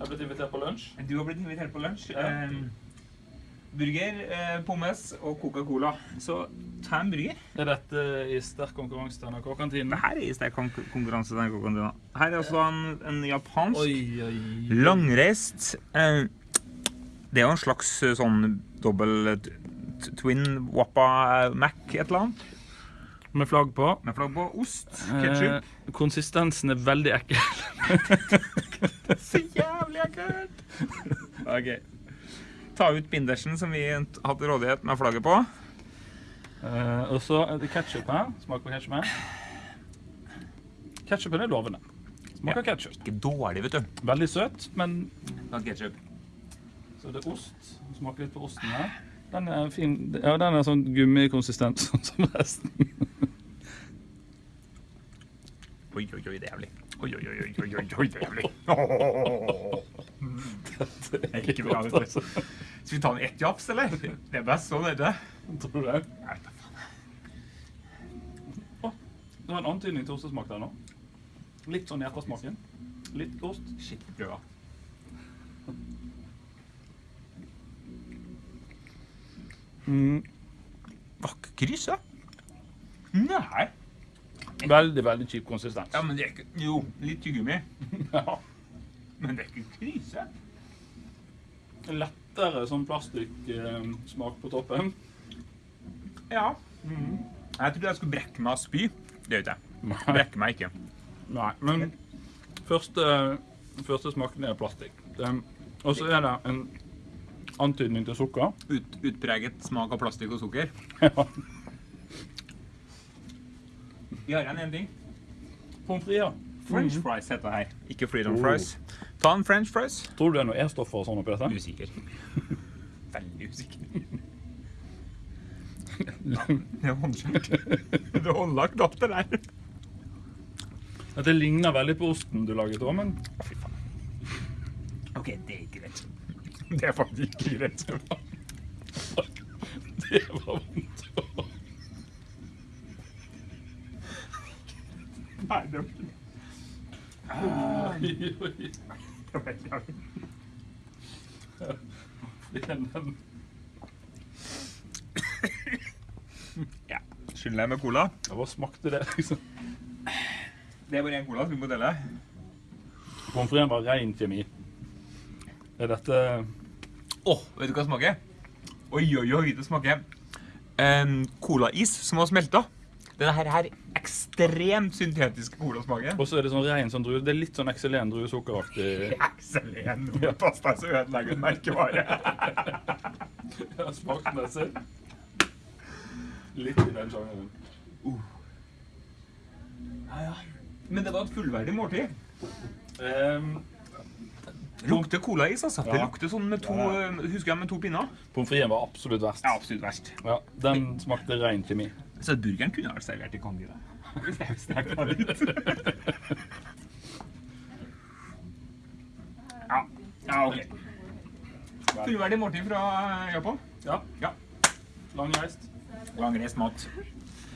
Jeg har blitt invitert på lunsj. Du har blitt invitert på lunsj. Ja. Um, burger, eh, pommes og Coca-Cola. Så ta en burger. Er dette i sterk konkurranse til NRK-kantinen? Her er i sterk kon- konkurranse. til NRK-kantinen. Her er også en, en japansk Oi, oi, langreist eh, Det er jo en slags eh, sånn dobbel t- twin wappa Mac et eller annet. Med flagg på. Med flagg på ost, ketsjup. Eh, konsistensen er veldig ekkel. Så jævlig ekkelt! OK. Ta ut bindersen som vi har hatt rådighet med flagget på. Uh, og så er det ketsjup her. Smak på ketsjupen. Ketsjupen er lovende. Smaker ketsjup. Ikke dårlig, vet du. Veldig søt, men Ta ketchup. så det er ost. Smaker litt på osten her. Den er fin. Ja, den er sånn gummikonsistent, sånn som resten. Oi, oi, oi, det er jævlig. Oi, oi, oi, oi, oi, oi, det er jævlig. Det er ikke bra, vet du. altså. Skal vi ta den ett japs, eller? Det er best sånn, er det? Tror du det? Nei, da faen. Det var en antydning til ostesmak der nå. Litt sånn hjertesmaken. Litt ost. Skikkelig prøva. Mm. Var ikke kryssa? Nei. Veldig, veldig kjip konsistens. Ja, men det er ikke Jo, litt tyggegummi. Ja. Men det er ikke krise. Lettere sånn plastikksmak på toppen. Ja. Jeg trodde jeg skulle brekke meg og spy. Det gjør ikke jeg. Nei. Brekker meg ikke. Nei, men første, første smaken er plastikk. Og så er det en antydning til sukker. Ut, utpreget smak av plastikk og sukker. Ja. Vi har igjen en ting. Pommes frites. ja. French fries heter det her. Ikke freedom fries. Ta en french fries. Tror du det er noe E-stoffer og sånn oppi dette? Usikker. Veldig usikker. Det er håndkjørt. Det er håndlagt opp det der. Dette ligner veldig på osten du laget òg, men fy faen. OK, det er ikke greit. Det er faktisk ikke greit. det var vondt. Nei, det var Oi, oi. det var ikke Ja. Skyller jeg med cola. Ja, Hva smakte det, liksom? Det er bare én cola. som vi må dele? Pommes fritesen var ren kjemi. Er dette Åh, vet du hva det smaker? Oi, oi, oi, det smaker um, colais som har smelta. Denne her er ekstremt syntetisk colasmaken. Og så er det sånn ren sånn drue. Det er litt sånn Excelen druesukkeraktig. Excelen-pasta som ødelegger en merkevare. Ja, smaksmessig. Litt i den sjangeren. Ja, ja. Men det var et fullverdig måltid. Um, Det lukter colais, altså. Det Ja. lukter sånn med to, Ja. husker jeg, med to pinner. Pommes fritesen var absolutt verst. Ja, absolutt verst. Ja, den smakte ren kjemi. Så burgeren kunne vært servert i Candida. Hvis sterkt av litt. Ja, ja ok. Fullverdig måltid fra Japan. Ja, Ja. langreist. Langreist mat.